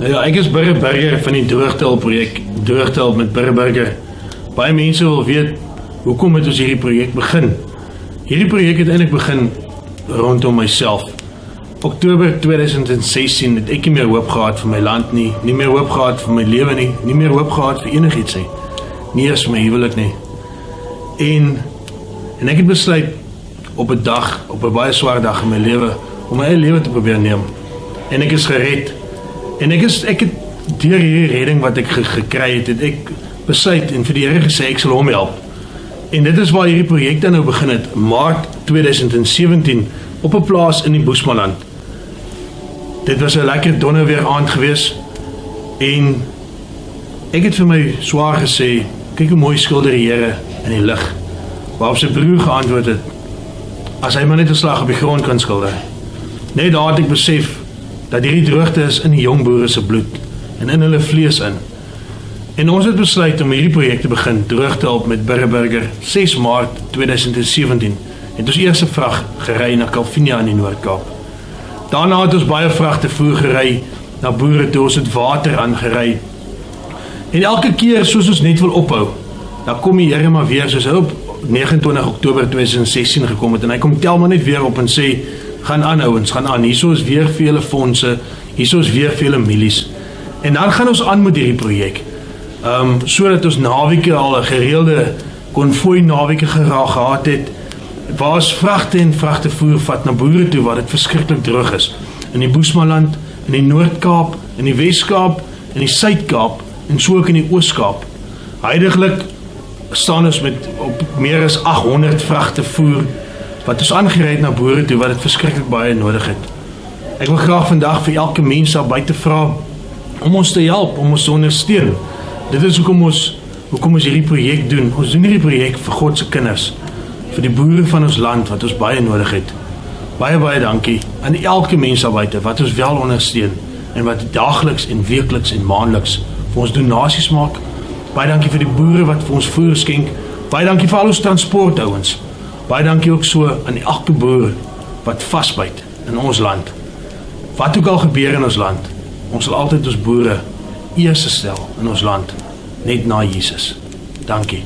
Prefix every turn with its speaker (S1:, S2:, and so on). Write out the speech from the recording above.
S1: Ja, ek is Burger Burger van die Droogtel projek, Droogtel met Burger Burger. Baie mense wil weet hoekom het ons hierdie projek begin? Hierdie projek het eintlik begin rondom myself. Oktober 2016 het ek nie meer hoop gehad vir my land nie, nie meer hoop gehad vir my lewe nie, nie meer hoop gehad vir enigiets nie. Nie eens my huwelik nie. En en ek het besluit op 'n dag, op 'n baie swaar dag in my lewe om my eie lewe te probeer neem. En ek is gered. En ek is ek het deur hierdie redding wat ek ge gekry het, het ek besluit en vir die Here gesê ek sal hom help. En dit is waar hierdie projek dan nou begin het, Maart 2017 op 'n plaas in die Boesmanland. Dit was 'n lekker donderweer aand gewees en ek het vir my swaar gesê, kyk hoe mooi skilder die Here in die lig. Waarop sy broer geantwoord het, as hy maar net 'n slag op die grond kan skilder. Net daar het ek besef dat hierdie droogte is in die jong boere se bloed en in hulle vlees in. En ons het besluit om hierdie projek te begin droogte op met Burgerburger 6 Maart 2017 het ons eerste vrag gery na Calvinia in die Noord-Kaap. Daarna het ons baie vragte voer gery na boere toe ons het water aangery. En elke keer soos ons net wil ophou, dan kom die Here maar weer soos hy op 29 Oktober 2016 gekom het en hy kom tel maar net weer op en sê gaan aanhou ons gaan aan. Hierso is weer vele fondse, hierso is weer vele milies. En dan gaan ons aan met hierdie projek. Ehm um, sodat ons naweke al 'n gereelde konvooi naweke geraak gehad het waar ons vragte en vragte voer vat na boere toe waar dit verskriklik droog is in die Boesmanland, in die Noord-Kaap, in die Wes-Kaap, in die Suid-Kaap en so ook in die Oos-Kaap. Heidiglik staan ons met op meer as 800 vragte voer wat ons aangery het na boere toe wat dit verskriklik baie nodig het. Ek wil graag vandag vir elke mens daar buite vra om ons te help, om ons te ondersteun. Dit is hoekom ons hoekom ons hierdie projek doen. Ons doen hierdie projek vir God se kinders, vir die boere van ons land wat ons baie nodig het. Baie baie dankie aan elke mens daar buite wat ons wel ondersteun en wat daagliks en weekliks en maandeliks vir ons donasies maak. Baie dankie vir die boere wat vir ons voer skenk. Baie dankie vir al ons transportouens. Baie dankie ook so aan die elke boer wat vasbyt in ons land. Wat ook al gebeur in ons land, ons sal altyd ons boere eers stel in ons land net na Jesus. Dankie.